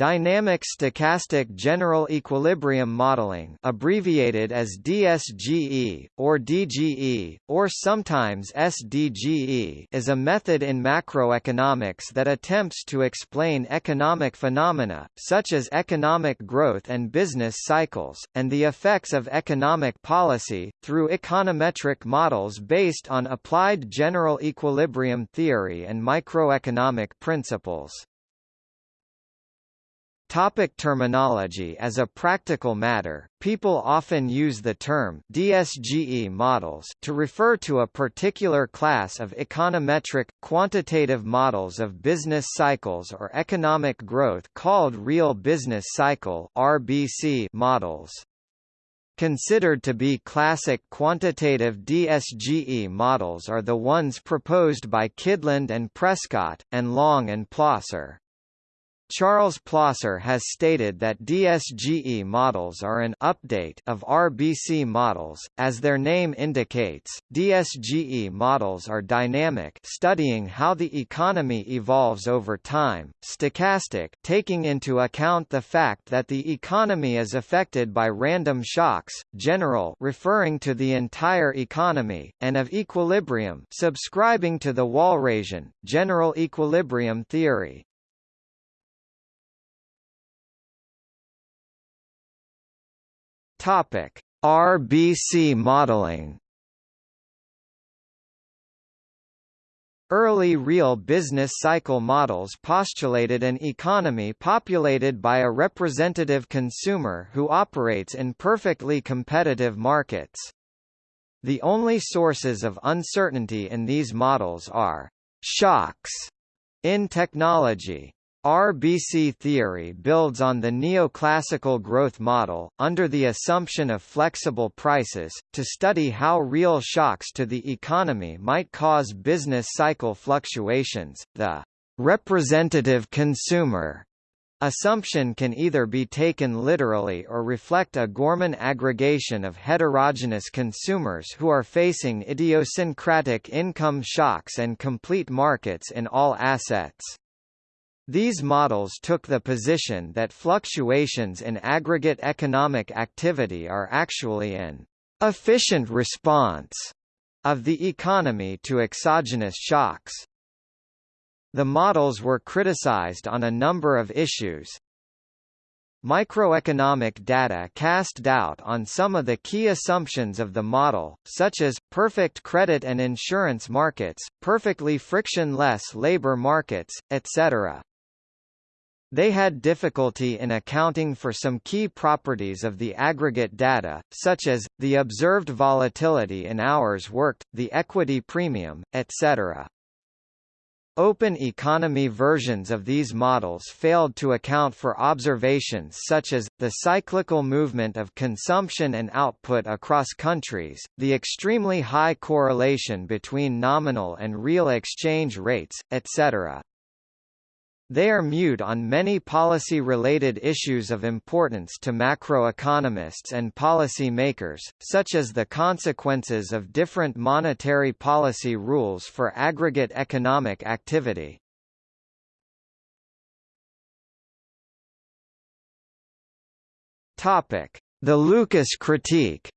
Dynamic Stochastic General Equilibrium Modeling abbreviated as DSGE, or DGE, or sometimes SDGE is a method in macroeconomics that attempts to explain economic phenomena, such as economic growth and business cycles, and the effects of economic policy, through econometric models based on applied general equilibrium theory and microeconomic principles. Topic terminology As a practical matter, people often use the term DSGE models to refer to a particular class of econometric, quantitative models of business cycles or economic growth called real business cycle RBC models. Considered to be classic quantitative DSGE models are the ones proposed by Kydland and Prescott, and Long and Plosser. Charles Plosser has stated that DSGE models are an update of RBC models. As their name indicates, DSGE models are dynamic, studying how the economy evolves over time, stochastic, taking into account the fact that the economy is affected by random shocks, general, referring to the entire economy, and of equilibrium, subscribing to the Walrasian general equilibrium theory. Topic: RBC modeling. Early real business cycle models postulated an economy populated by a representative consumer who operates in perfectly competitive markets. The only sources of uncertainty in these models are shocks in technology, RBC theory builds on the neoclassical growth model, under the assumption of flexible prices, to study how real shocks to the economy might cause business cycle fluctuations. The representative consumer assumption can either be taken literally or reflect a Gorman aggregation of heterogeneous consumers who are facing idiosyncratic income shocks and complete markets in all assets. These models took the position that fluctuations in aggregate economic activity are actually an efficient response of the economy to exogenous shocks. The models were criticized on a number of issues. Microeconomic data cast doubt on some of the key assumptions of the model, such as, perfect credit and insurance markets, perfectly frictionless labor markets, etc. They had difficulty in accounting for some key properties of the aggregate data, such as, the observed volatility in hours worked, the equity premium, etc. Open economy versions of these models failed to account for observations such as, the cyclical movement of consumption and output across countries, the extremely high correlation between nominal and real exchange rates, etc. They are mute on many policy-related issues of importance to macroeconomists and policy makers, such as the consequences of different monetary policy rules for aggregate economic activity. The Lucas critique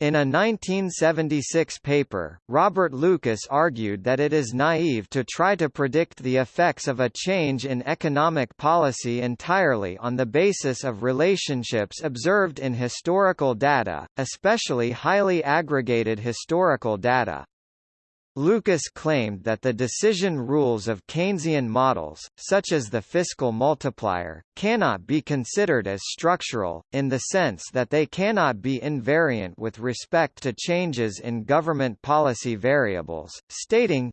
In a 1976 paper, Robert Lucas argued that it is naive to try to predict the effects of a change in economic policy entirely on the basis of relationships observed in historical data, especially highly aggregated historical data. Lucas claimed that the decision rules of Keynesian models, such as the fiscal multiplier, cannot be considered as structural, in the sense that they cannot be invariant with respect to changes in government policy variables, stating,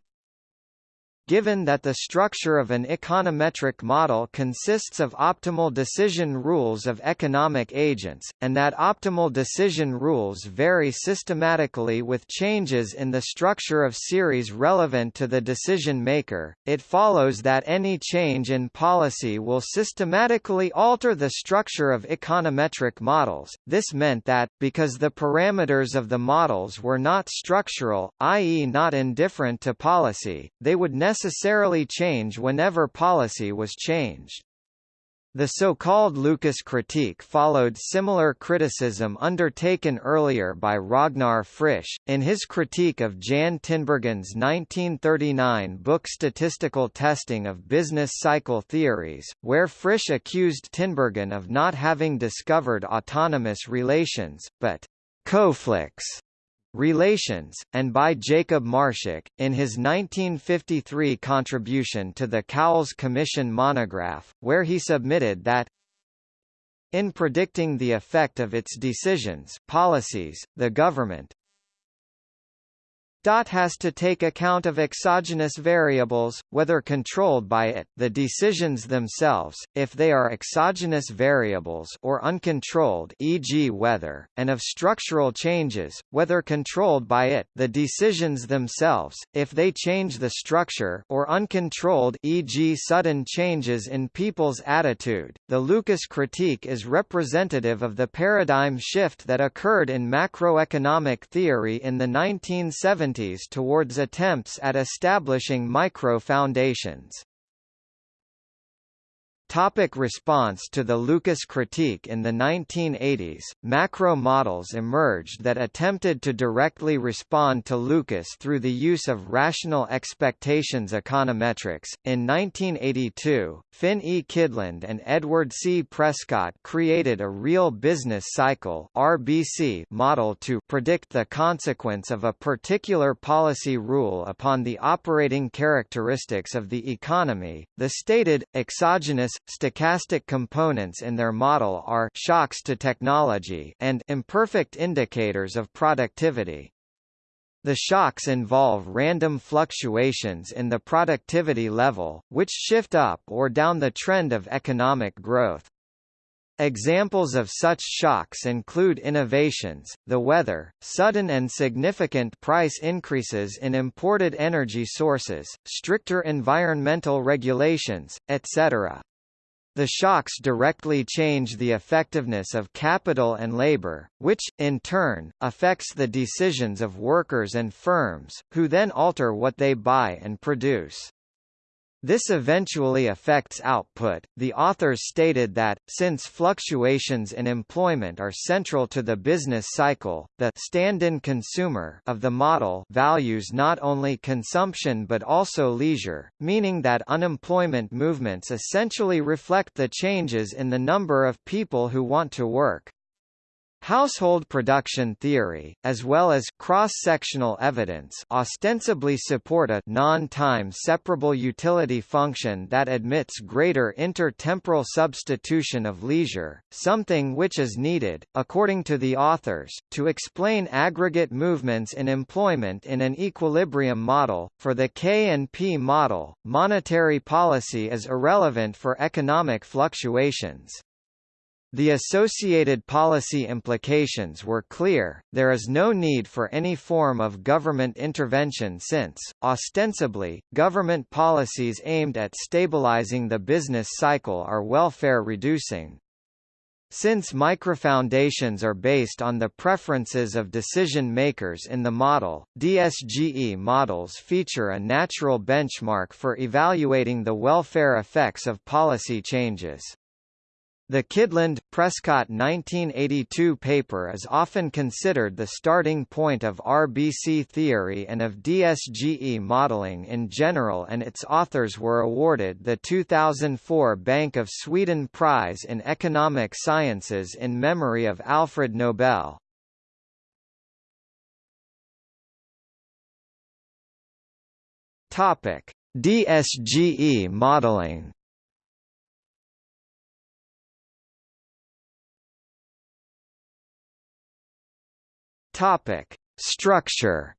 Given that the structure of an econometric model consists of optimal decision rules of economic agents, and that optimal decision rules vary systematically with changes in the structure of series relevant to the decision maker, it follows that any change in policy will systematically alter the structure of econometric models. This meant that, because the parameters of the models were not structural, i.e. not indifferent to policy, they would necessarily necessarily change whenever policy was changed. The so-called Lucas critique followed similar criticism undertaken earlier by Ragnar Frisch, in his critique of Jan Tinbergen's 1939 book Statistical Testing of Business Cycle Theories, where Frisch accused Tinbergen of not having discovered autonomous relations, but confluent Relations, and by Jacob Marschak, in his 1953 contribution to the Cowles Commission monograph, where he submitted that in predicting the effect of its decisions policies, the government, DOT has to take account of exogenous variables, whether controlled by it the decisions themselves, if they are exogenous variables or uncontrolled e.g. weather, and of structural changes, whether controlled by it the decisions themselves, if they change the structure or uncontrolled e.g. sudden changes in people's attitude. The Lucas critique is representative of the paradigm shift that occurred in macroeconomic theory in the 1970s towards attempts at establishing micro-foundations. Topic response to the Lucas critique In the 1980s, macro models emerged that attempted to directly respond to Lucas through the use of rational expectations econometrics. In 1982, Finn E. Kydland and Edward C. Prescott created a real business cycle (RBC) model to predict the consequence of a particular policy rule upon the operating characteristics of the economy. The stated exogenous stochastic components in their model are shocks to technology and imperfect indicators of productivity. The shocks involve random fluctuations in the productivity level, which shift up or down the trend of economic growth. Examples of such shocks include innovations, the weather, sudden and significant price increases in imported energy sources, stricter environmental regulations, etc. The shocks directly change the effectiveness of capital and labor, which, in turn, affects the decisions of workers and firms, who then alter what they buy and produce. This eventually affects output. The authors stated that, since fluctuations in employment are central to the business cycle, the stand-in consumer of the model values not only consumption but also leisure, meaning that unemployment movements essentially reflect the changes in the number of people who want to work. Household production theory, as well as cross-sectional evidence ostensibly support a non-time separable utility function that admits greater intertemporal substitution of leisure, something which is needed, according to the authors, to explain aggregate movements in employment in an equilibrium model. For the K and P model, monetary policy is irrelevant for economic fluctuations. The associated policy implications were clear, there is no need for any form of government intervention since, ostensibly, government policies aimed at stabilizing the business cycle are welfare-reducing. Since microfoundations are based on the preferences of decision-makers in the model, DSGE models feature a natural benchmark for evaluating the welfare effects of policy changes. The Kydland-Prescott 1982 paper is often considered the starting point of RBC theory and of DSGE modeling in general and its authors were awarded the 2004 Bank of Sweden Prize in Economic Sciences in memory of Alfred Nobel. DSGE modeling Topic: Structure.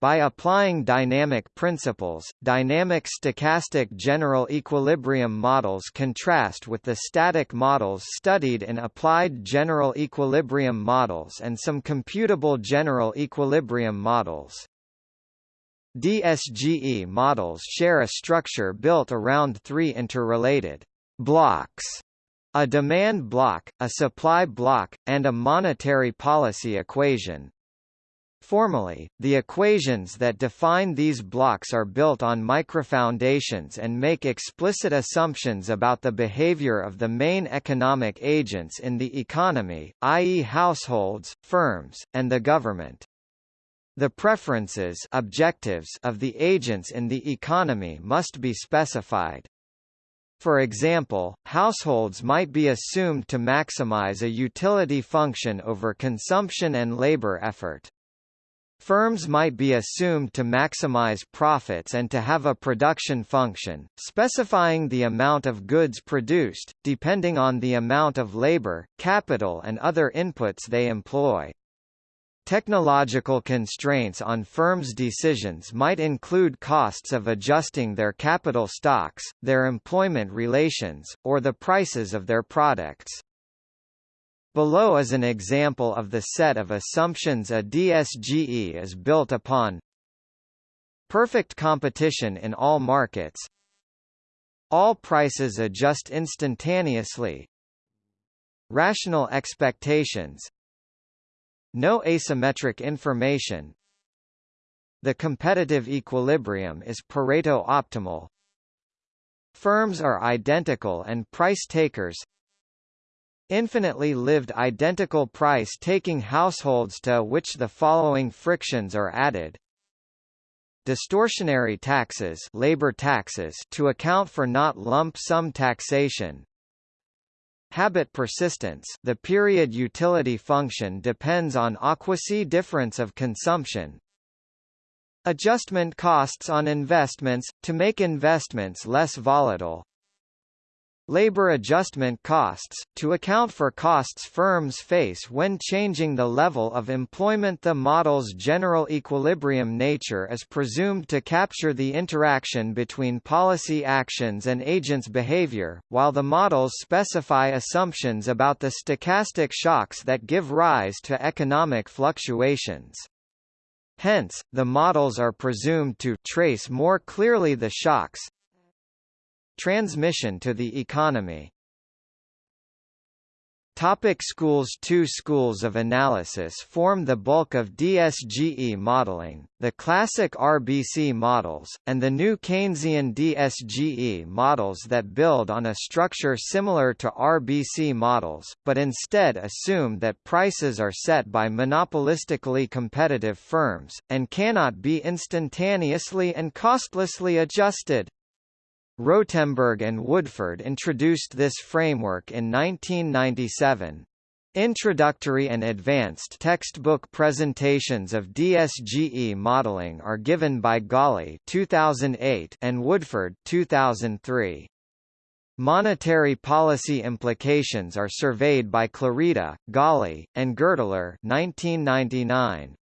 By applying dynamic principles, dynamic stochastic general equilibrium models contrast with the static models studied in applied general equilibrium models and some computable general equilibrium models. DSGE models share a structure built around three interrelated blocks a demand block, a supply block, and a monetary policy equation. Formally, the equations that define these blocks are built on microfoundations and make explicit assumptions about the behavior of the main economic agents in the economy, i.e. households, firms, and the government. The preferences objectives of the agents in the economy must be specified. For example, households might be assumed to maximize a utility function over consumption and labor effort. Firms might be assumed to maximize profits and to have a production function, specifying the amount of goods produced, depending on the amount of labor, capital and other inputs they employ. Technological constraints on firms' decisions might include costs of adjusting their capital stocks, their employment relations, or the prices of their products. Below is an example of the set of assumptions a DSGE is built upon. Perfect competition in all markets. All prices adjust instantaneously. Rational expectations. No asymmetric information. The competitive equilibrium is Pareto optimal. Firms are identical and price takers infinitely lived identical price-taking households to which the following frictions are added. Distortionary taxes, labor taxes to account for not lump sum taxation. Habit persistence the period utility function depends on a quasi difference of consumption. Adjustment costs on investments, to make investments less volatile. Labor adjustment costs, to account for costs firms face when changing the level of employment The model's general equilibrium nature is presumed to capture the interaction between policy actions and agents' behavior, while the models specify assumptions about the stochastic shocks that give rise to economic fluctuations. Hence, the models are presumed to trace more clearly the shocks, Transmission to the economy Topic schools Two schools of analysis form the bulk of DSGE modeling, the classic RBC models, and the new Keynesian DSGE models that build on a structure similar to RBC models, but instead assume that prices are set by monopolistically competitive firms, and cannot be instantaneously and costlessly adjusted. Rotemberg and Woodford introduced this framework in 1997. Introductory and advanced textbook presentations of DSGE modeling are given by Galí 2008 and Woodford 2003. Monetary policy implications are surveyed by Clarida, Galí, and Gertler 1999.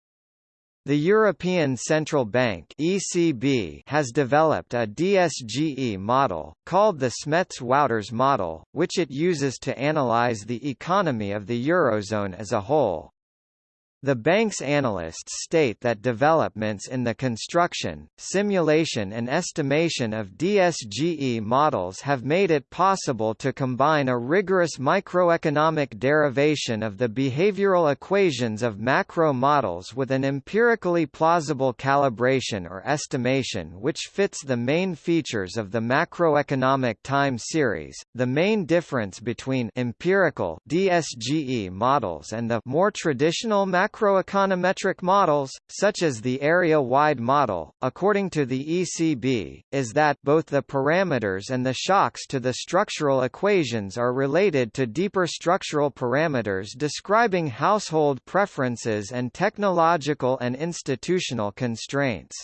The European Central Bank (ECB) has developed a DSGE model called the Smets-Wouters model, which it uses to analyze the economy of the eurozone as a whole. The bank's analysts state that developments in the construction, simulation and estimation of DSGE models have made it possible to combine a rigorous microeconomic derivation of the behavioral equations of macro models with an empirically plausible calibration or estimation which fits the main features of the macroeconomic time series. The main difference between empirical DSGE models and the more traditional macro macroeconometric models, such as the area-wide model, according to the ECB, is that both the parameters and the shocks to the structural equations are related to deeper structural parameters describing household preferences and technological and institutional constraints.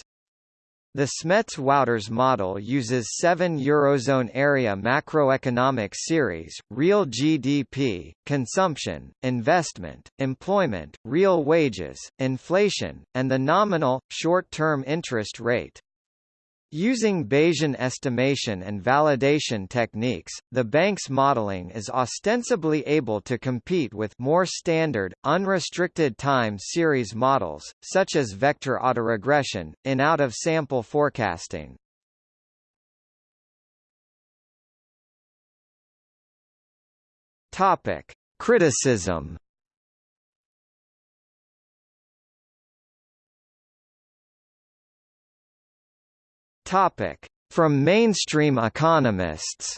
The Smets-Wouters model uses seven Eurozone area macroeconomic series, real GDP, consumption, investment, employment, real wages, inflation, and the nominal, short-term interest rate. Using Bayesian estimation and validation techniques, the bank's modeling is ostensibly able to compete with more standard, unrestricted time series models, such as vector autoregression, in out-of-sample forecasting. Criticism Topic. From mainstream economists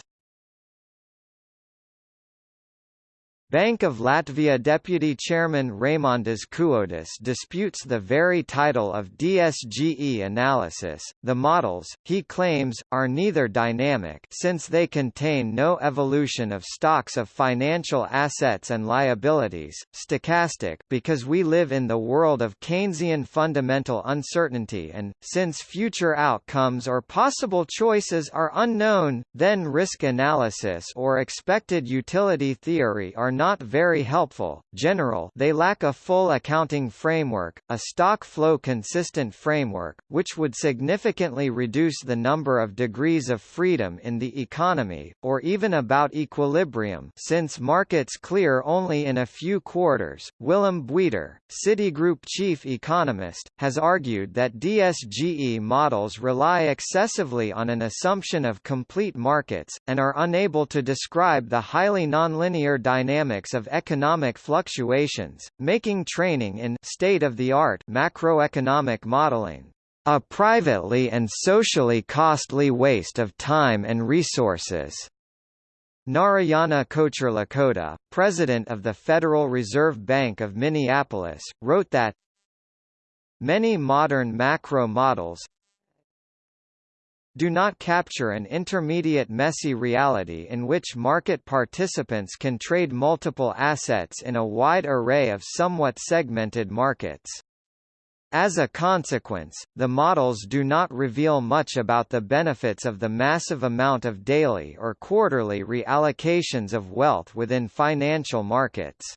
Bank of Latvia Deputy Chairman Raimondas Kuodis disputes the very title of DSGE analysis. The models, he claims, are neither dynamic since they contain no evolution of stocks of financial assets and liabilities, stochastic because we live in the world of Keynesian fundamental uncertainty and, since future outcomes or possible choices are unknown, then risk analysis or expected utility theory are not very helpful, general they lack a full accounting framework, a stock flow consistent framework, which would significantly reduce the number of degrees of freedom in the economy, or even about equilibrium since markets clear only in a few quarters. Willem Buiter, Citigroup chief economist, has argued that DSGE models rely excessively on an assumption of complete markets, and are unable to describe the highly nonlinear dynamics dynamics of economic fluctuations, making training in state-of-the-art macroeconomic modeling a privately and socially costly waste of time and resources. Narayana Kocherlakota, president of the Federal Reserve Bank of Minneapolis, wrote that Many modern macro models, do not capture an intermediate messy reality in which market participants can trade multiple assets in a wide array of somewhat segmented markets. As a consequence, the models do not reveal much about the benefits of the massive amount of daily or quarterly reallocations of wealth within financial markets.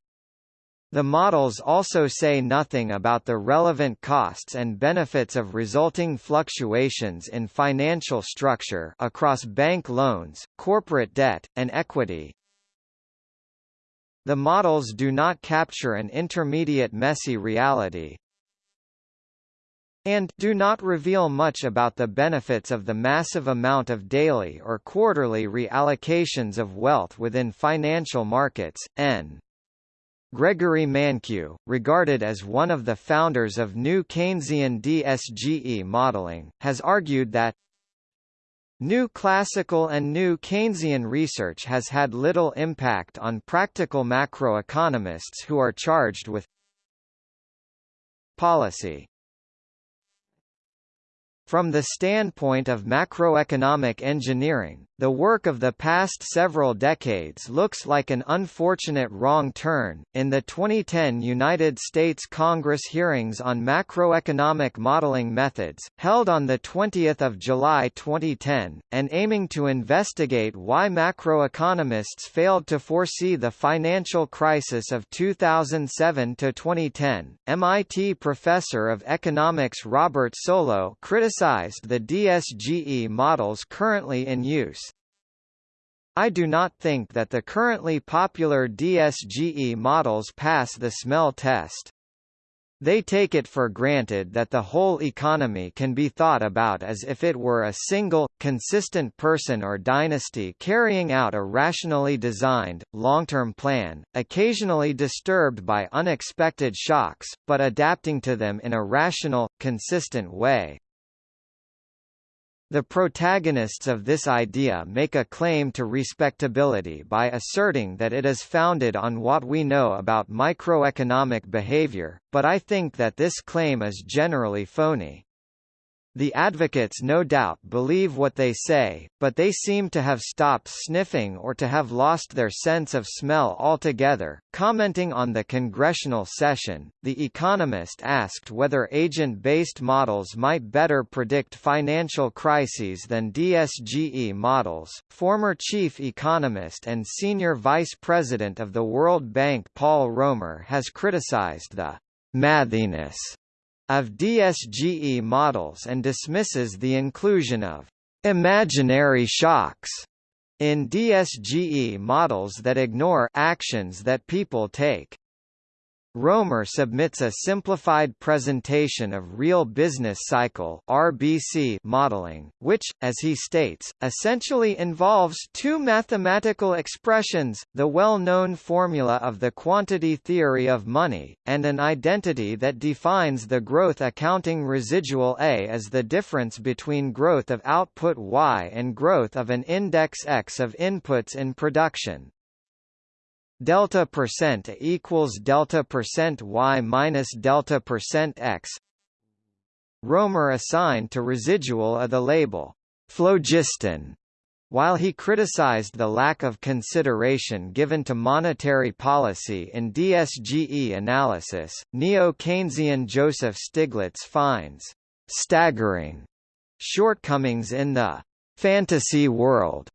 The models also say nothing about the relevant costs and benefits of resulting fluctuations in financial structure across bank loans, corporate debt, and equity. The models do not capture an intermediate messy reality, and do not reveal much about the benefits of the massive amount of daily or quarterly reallocations of wealth within financial markets. N Gregory Mankiw, regarded as one of the founders of new Keynesian DSGE modeling, has argued that New classical and new Keynesian research has had little impact on practical macroeconomists who are charged with policy. From the standpoint of macroeconomic engineering, the work of the past several decades looks like an unfortunate wrong turn. In the 2010 United States Congress hearings on macroeconomic modeling methods, held on the 20th of July 2010, and aiming to investigate why macroeconomists failed to foresee the financial crisis of 2007 to 2010, MIT professor of economics Robert Solow criticized the DSGE models currently in use. I do not think that the currently popular DSGE models pass the smell test. They take it for granted that the whole economy can be thought about as if it were a single, consistent person or dynasty carrying out a rationally designed, long-term plan, occasionally disturbed by unexpected shocks, but adapting to them in a rational, consistent way. The protagonists of this idea make a claim to respectability by asserting that it is founded on what we know about microeconomic behavior, but I think that this claim is generally phony. The advocates no doubt believe what they say, but they seem to have stopped sniffing or to have lost their sense of smell altogether. Commenting on the congressional session, The Economist asked whether agent-based models might better predict financial crises than DSGE models. Former chief economist and senior vice president of the World Bank Paul Romer has criticized the mathiness of DSGE models and dismisses the inclusion of imaginary shocks in DSGE models that ignore actions that people take. Romer submits a simplified presentation of real business cycle (RBC) modeling, which, as he states, essentially involves two mathematical expressions, the well-known formula of the quantity theory of money, and an identity that defines the growth accounting residual A as the difference between growth of output Y and growth of an index X of inputs in production delta percent equals delta percent y minus delta percent x. Romer assigned to residual a the label phlogiston. While he criticized the lack of consideration given to monetary policy in DSGE analysis, neo-Keynesian Joseph Stiglitz finds staggering shortcomings in the fantasy world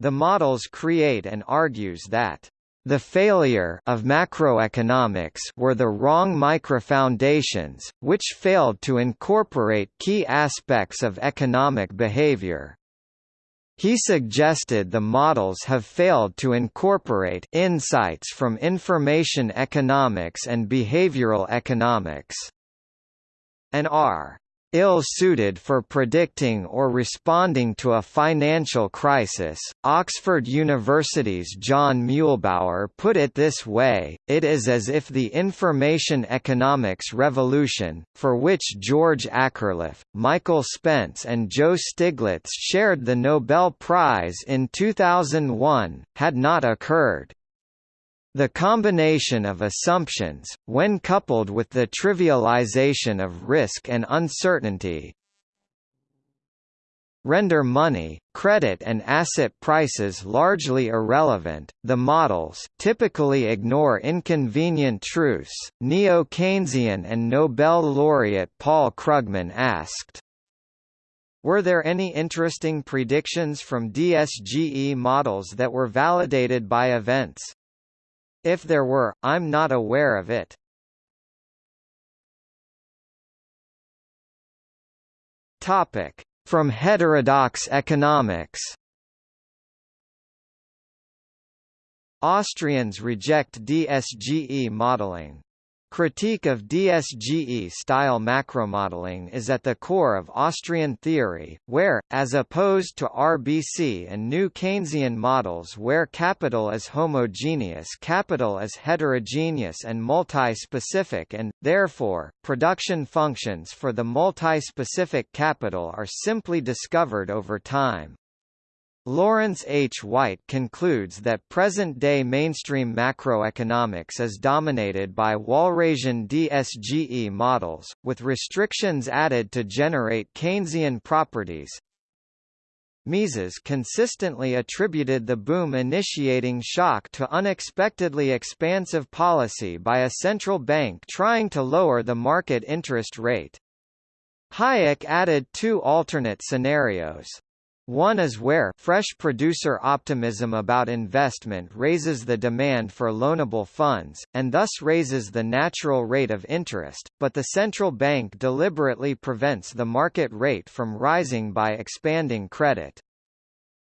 the models create and argues that the failure of macroeconomics were the wrong microfoundations, which failed to incorporate key aspects of economic behavior. He suggested the models have failed to incorporate insights from information economics and behavioral economics, and are ill-suited for predicting or responding to a financial crisis. Oxford University's John Muellbauer put it this way, it is as if the information economics revolution, for which George Akerlof, Michael Spence and Joe Stiglitz shared the Nobel Prize in 2001, had not occurred. The combination of assumptions, when coupled with the trivialization of risk and uncertainty, render money, credit and asset prices largely irrelevant. The models typically ignore inconvenient truths. Neo-Keynesian and Nobel laureate Paul Krugman asked, were there any interesting predictions from DSGE models that were validated by events? If there were, I'm not aware of it. Topic: From heterodox economics. Austrians reject DSGE modeling. Critique of DSGE-style macromodeling is at the core of Austrian theory, where, as opposed to RBC and new Keynesian models where capital is homogeneous capital is heterogeneous and multi-specific and, therefore, production functions for the multi-specific capital are simply discovered over time. Lawrence H. White concludes that present-day mainstream macroeconomics is dominated by Walrasian DSGE models, with restrictions added to generate Keynesian properties. Mises consistently attributed the boom-initiating shock to unexpectedly expansive policy by a central bank trying to lower the market interest rate. Hayek added two alternate scenarios. One is where fresh producer optimism about investment raises the demand for loanable funds, and thus raises the natural rate of interest, but the central bank deliberately prevents the market rate from rising by expanding credit.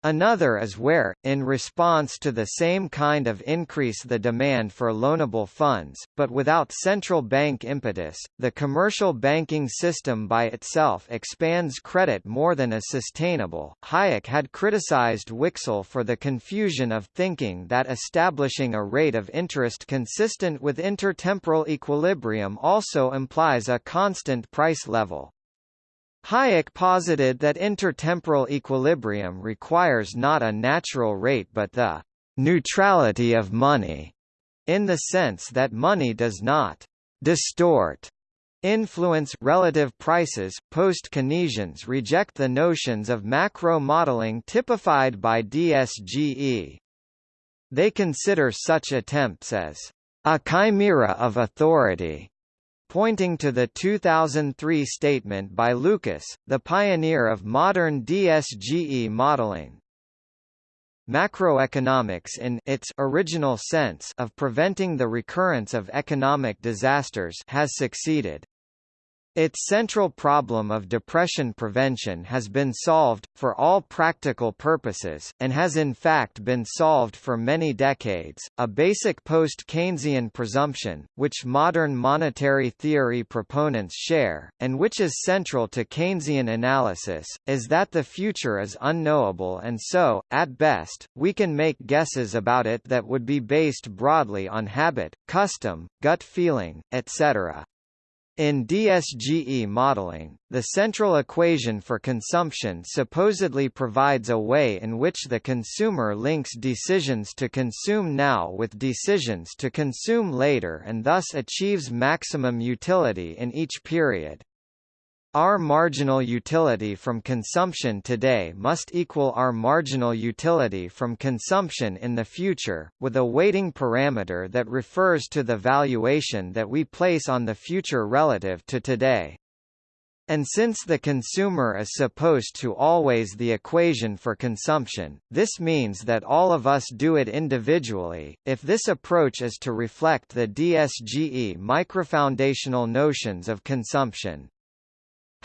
Another is where, in response to the same kind of increase the demand for loanable funds, but without central bank impetus, the commercial banking system by itself expands credit more than is sustainable. Hayek had criticized Wicksell for the confusion of thinking that establishing a rate of interest consistent with intertemporal equilibrium also implies a constant price level. Hayek posited that intertemporal equilibrium requires not a natural rate but the neutrality of money, in the sense that money does not distort influence relative prices. Post-Keynesians reject the notions of macro modeling typified by DSGE. They consider such attempts as a chimera of authority pointing to the 2003 statement by Lucas, the pioneer of modern DSGE modeling. Macroeconomics in its original sense of preventing the recurrence of economic disasters has succeeded. Its central problem of depression prevention has been solved, for all practical purposes, and has in fact been solved for many decades. A basic post Keynesian presumption, which modern monetary theory proponents share, and which is central to Keynesian analysis, is that the future is unknowable and so, at best, we can make guesses about it that would be based broadly on habit, custom, gut feeling, etc. In DSGE modeling, the central equation for consumption supposedly provides a way in which the consumer links decisions to consume now with decisions to consume later and thus achieves maximum utility in each period. Our marginal utility from consumption today must equal our marginal utility from consumption in the future, with a weighting parameter that refers to the valuation that we place on the future relative to today. And since the consumer is supposed to always the equation for consumption, this means that all of us do it individually. If this approach is to reflect the DSGE microfoundational notions of consumption,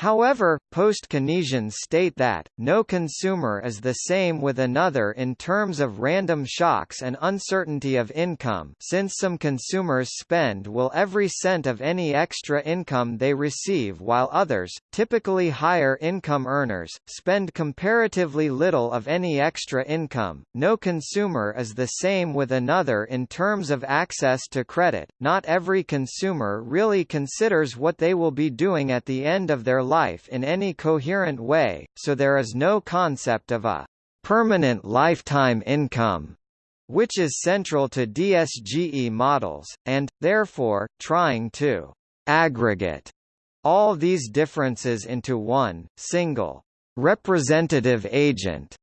However, post-Keynesians state that, no consumer is the same with another in terms of random shocks and uncertainty of income since some consumers spend will every cent of any extra income they receive while others, typically higher income earners, spend comparatively little of any extra income. No consumer is the same with another in terms of access to credit, not every consumer really considers what they will be doing at the end of their life in any coherent way, so there is no concept of a permanent lifetime income which is central to DSGE models, and, therefore, trying to aggregate all these differences into one, single, representative agent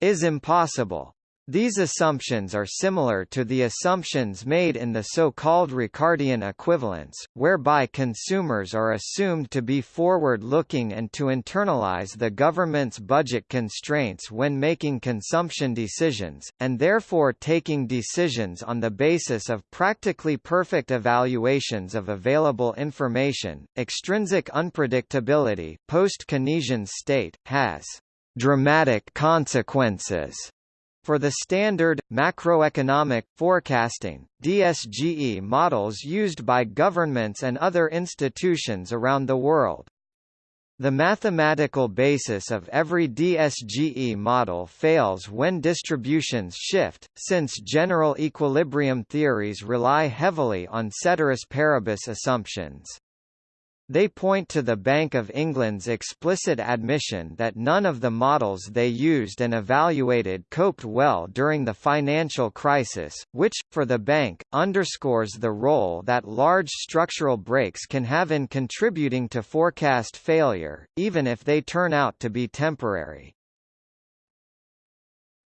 is impossible. These assumptions are similar to the assumptions made in the so-called Ricardian equivalence, whereby consumers are assumed to be forward-looking and to internalize the government's budget constraints when making consumption decisions, and therefore taking decisions on the basis of practically perfect evaluations of available information. Extrinsic unpredictability, post-Keynesian state, has dramatic consequences for the standard, macroeconomic, forecasting, DSGE models used by governments and other institutions around the world. The mathematical basis of every DSGE model fails when distributions shift, since general equilibrium theories rely heavily on ceteris paribus assumptions. They point to the Bank of England's explicit admission that none of the models they used and evaluated coped well during the financial crisis, which, for the bank, underscores the role that large structural breaks can have in contributing to forecast failure, even if they turn out to be temporary.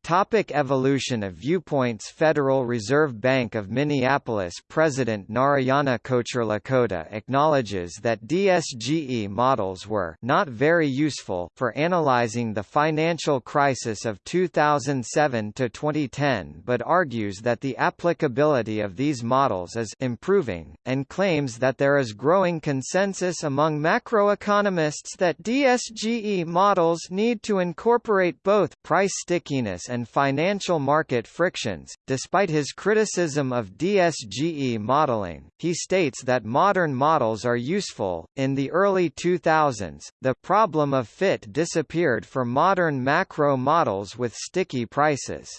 Topic evolution of viewpoints Federal Reserve Bank of Minneapolis President Narayana Kocherlakota acknowledges that DSGE models were not very useful for analyzing the financial crisis of 2007 to 2010 but argues that the applicability of these models is improving, and claims that there is growing consensus among macroeconomists that DSGE models need to incorporate both price stickiness and and financial market frictions. Despite his criticism of DSGE modeling, he states that modern models are useful. In the early 2000s, the problem of fit disappeared for modern macro models with sticky prices.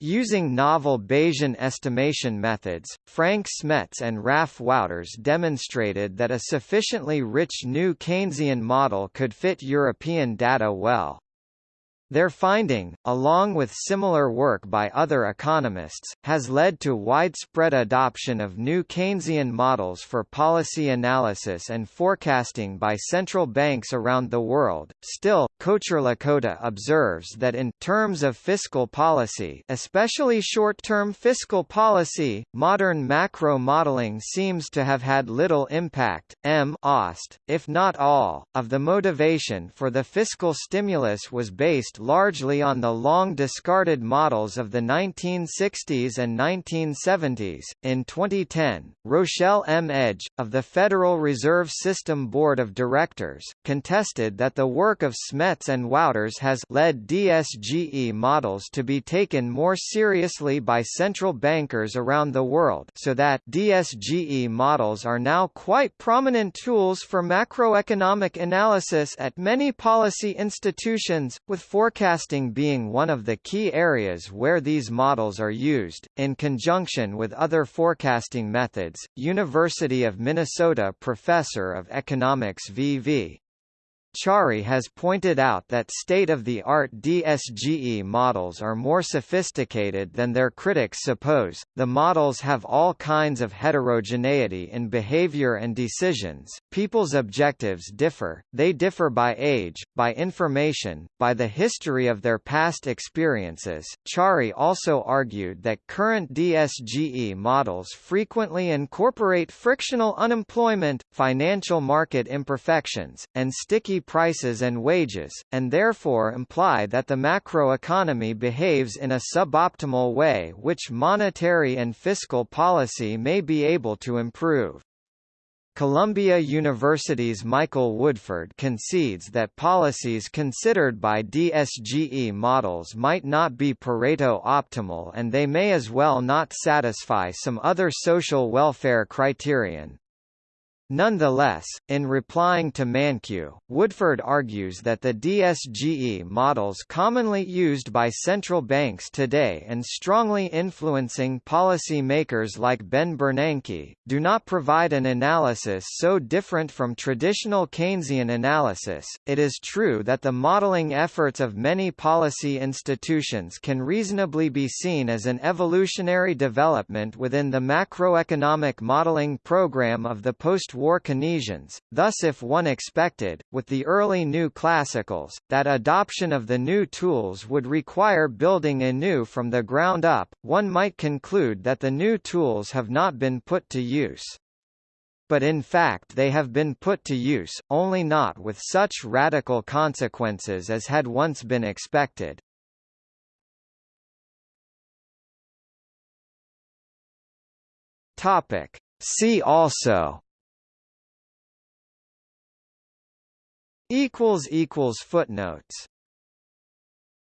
Using novel Bayesian estimation methods, Frank Smets and Raf Wouters demonstrated that a sufficiently rich new Keynesian model could fit European data well. Their finding, along with similar work by other economists, has led to widespread adoption of new Keynesian models for policy analysis and forecasting by central banks around the world. Still, Kocherlakota observes that in terms of fiscal policy, especially short-term fiscal policy, modern macro modeling seems to have had little impact. M. Ost, if not all, of the motivation for the fiscal stimulus was based based largely on the long-discarded models of the 1960s and 1970s. In 2010, Rochelle M. Edge, of the Federal Reserve System Board of Directors, contested that the work of Smets and Wouters has led DSGE models to be taken more seriously by central bankers around the world so that DSGE models are now quite prominent tools for macroeconomic analysis at many policy institutions, with forecasting being one of the key areas where these models are used. In conjunction with other forecasting methods, University of Minnesota professor of economics V.V. Chari has pointed out that state-of-the-art DSGE models are more sophisticated than their critics suppose. The models have all kinds of heterogeneity in behavior and decisions. People's objectives differ. They differ by age, by information, by the history of their past experiences. Chari also argued that current DSGE models frequently incorporate frictional unemployment, financial market imperfections, and sticky prices and wages, and therefore imply that the macroeconomy behaves in a suboptimal way which monetary and fiscal policy may be able to improve. Columbia University's Michael Woodford concedes that policies considered by DSGE models might not be Pareto optimal and they may as well not satisfy some other social welfare criterion. Nonetheless, in replying to Mankiw, Woodford argues that the DSGE models commonly used by central banks today and strongly influencing policy makers like Ben Bernanke, do not provide an analysis so different from traditional Keynesian analysis. It is true that the modeling efforts of many policy institutions can reasonably be seen as an evolutionary development within the macroeconomic modeling program of the post war Keynesians, thus if one expected, with the early new classicals, that adoption of the new tools would require building anew from the ground up, one might conclude that the new tools have not been put to use. But in fact they have been put to use, only not with such radical consequences as had once been expected. Topic. See also equals equals footnotes